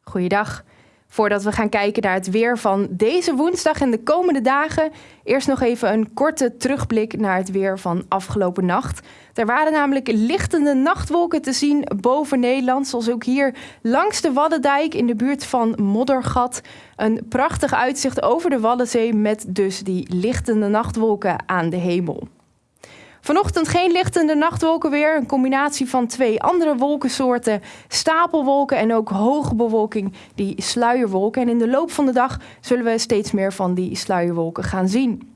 Goeiedag. Voordat we gaan kijken naar het weer van deze woensdag en de komende dagen, eerst nog even een korte terugblik naar het weer van afgelopen nacht. Er waren namelijk lichtende nachtwolken te zien boven Nederland, zoals ook hier langs de Waddendijk in de buurt van Moddergat. Een prachtig uitzicht over de Waddenzee met dus die lichtende nachtwolken aan de hemel. Vanochtend geen lichtende nachtwolken weer. Een combinatie van twee andere wolkensoorten. Stapelwolken en ook hoge bewolking, die sluierwolken. En in de loop van de dag zullen we steeds meer van die sluierwolken gaan zien.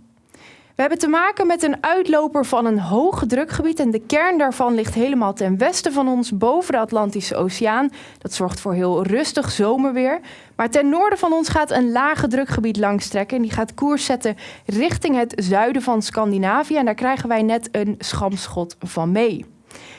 We hebben te maken met een uitloper van een hoge drukgebied en de kern daarvan ligt helemaal ten westen van ons boven de Atlantische Oceaan. Dat zorgt voor heel rustig zomerweer. Maar ten noorden van ons gaat een lage drukgebied langstrekken en die gaat koers zetten richting het zuiden van Scandinavië en daar krijgen wij net een schamschot van mee.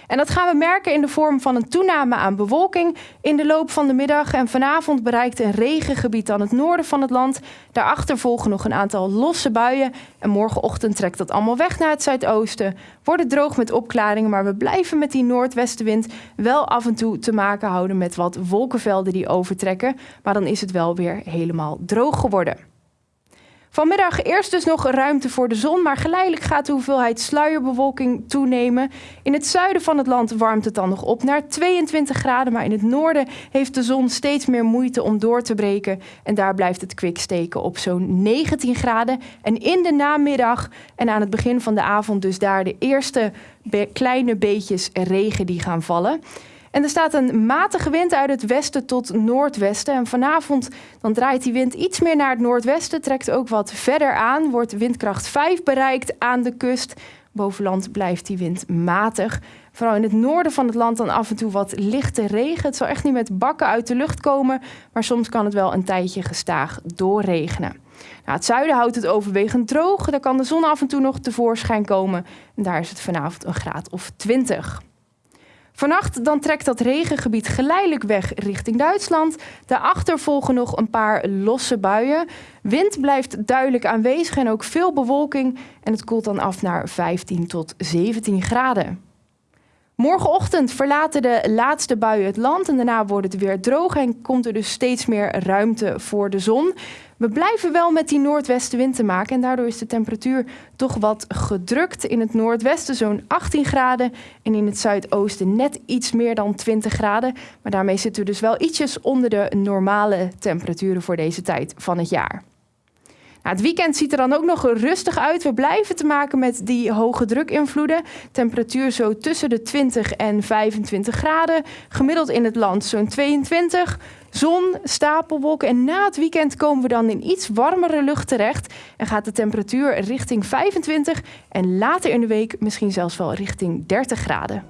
En dat gaan we merken in de vorm van een toename aan bewolking in de loop van de middag. En vanavond bereikt een regengebied aan het noorden van het land. Daarachter volgen nog een aantal losse buien. En morgenochtend trekt dat allemaal weg naar het zuidoosten. Wordt het droog met opklaringen, maar we blijven met die noordwestenwind wel af en toe te maken houden met wat wolkenvelden die overtrekken. Maar dan is het wel weer helemaal droog geworden. Vanmiddag eerst dus nog ruimte voor de zon, maar geleidelijk gaat de hoeveelheid sluierbewolking toenemen. In het zuiden van het land warmt het dan nog op naar 22 graden, maar in het noorden heeft de zon steeds meer moeite om door te breken. En daar blijft het kwik steken op zo'n 19 graden. En in de namiddag en aan het begin van de avond dus daar de eerste kleine beetjes regen die gaan vallen. En er staat een matige wind uit het westen tot noordwesten. En vanavond dan draait die wind iets meer naar het noordwesten, trekt ook wat verder aan, wordt windkracht 5 bereikt aan de kust. Bovenland blijft die wind matig. Vooral in het noorden van het land dan af en toe wat lichte regen. Het zal echt niet met bakken uit de lucht komen, maar soms kan het wel een tijdje gestaag doorregenen. Nou, het zuiden houdt het overwegend droog. Daar kan de zon af en toe nog tevoorschijn komen. En daar is het vanavond een graad of 20. Vannacht dan trekt dat regengebied geleidelijk weg richting Duitsland. Daarachter volgen nog een paar losse buien. Wind blijft duidelijk aanwezig en ook veel bewolking. En het koelt dan af naar 15 tot 17 graden. Morgenochtend verlaten de laatste buien het land en daarna wordt het weer droog en komt er dus steeds meer ruimte voor de zon. We blijven wel met die noordwestenwind te maken en daardoor is de temperatuur toch wat gedrukt. In het noordwesten zo'n 18 graden en in het zuidoosten net iets meer dan 20 graden. Maar daarmee zitten we dus wel ietsjes onder de normale temperaturen voor deze tijd van het jaar. Het weekend ziet er dan ook nog rustig uit. We blijven te maken met die hoge drukinvloeden. Temperatuur zo tussen de 20 en 25 graden. Gemiddeld in het land zo'n 22. Zon, stapelwolken en na het weekend komen we dan in iets warmere lucht terecht. En gaat de temperatuur richting 25 en later in de week misschien zelfs wel richting 30 graden.